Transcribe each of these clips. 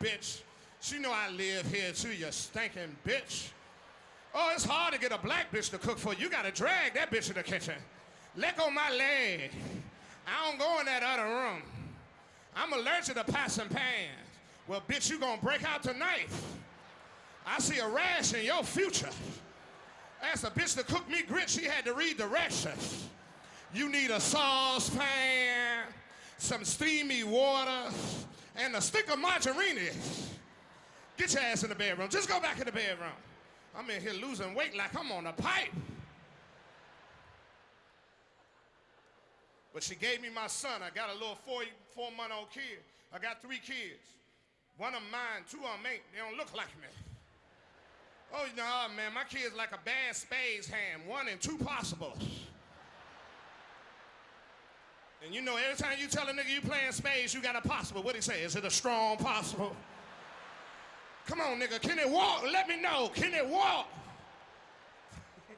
bitch. She know I live here too, you stinking bitch. Oh, it's hard to get a black bitch to cook for you. Gotta drag that bitch in the kitchen. Let go my leg. I don't go in that other room. I'm allergic to and pans. Well, bitch, you gonna break out tonight. I see a rash in your future. Asked a bitch to cook me grits, she had to read the directions. You need a saucepan, some steamy water, and a stick of margarine. Get your ass in the bedroom. Just go back in the bedroom. I'm in here losing weight like I'm on a pipe. But she gave me my son. I got a little four, four month old kid. I got three kids. One of mine, two of them ain't. They don't look like me. Oh, no, man, my kid's like a bad spades hand. One and two possibles. And you know, every time you tell a nigga you playing spades, you got a possible. What he say? Is it a strong possible? Come on, nigga. Can it walk? Let me know. Can it walk?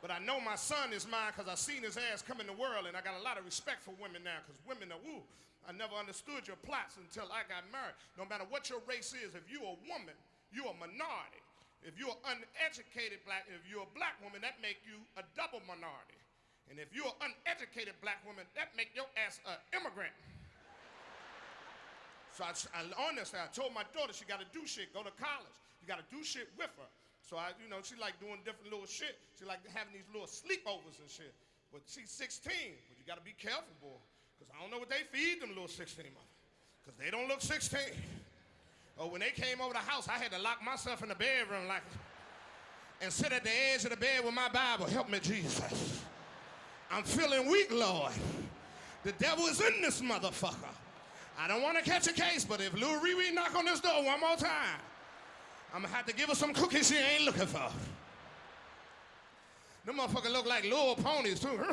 but I know my son is mine because I seen his ass come in the world, and I got a lot of respect for women now because women are woo. I never understood your plots until I got married. No matter what your race is, if you're a woman, you're a minority. If you're uneducated black, if you're a black woman, that make you a double minority. And if you're an uneducated black woman, that make your ass an immigrant. So I, I honestly, I told my daughter she got to do shit, go to college. You got to do shit with her. So I, you know, she like doing different little shit. She like having these little sleepovers and shit. But she's 16, but you got to be careful, boy. Because I don't know what they feed them little 16 mother. Because they don't look 16. Oh, when they came over the house, I had to lock myself in the bedroom like, and sit at the edge of the bed with my Bible. Help me, Jesus. I'm feeling weak, Lord. The devil is in this motherfucker. I don't want to catch a case, but if Lou Riri knock on this door one more time, I'm gonna have to give her some cookies she ain't looking for. Them motherfuckers look like little ponies too.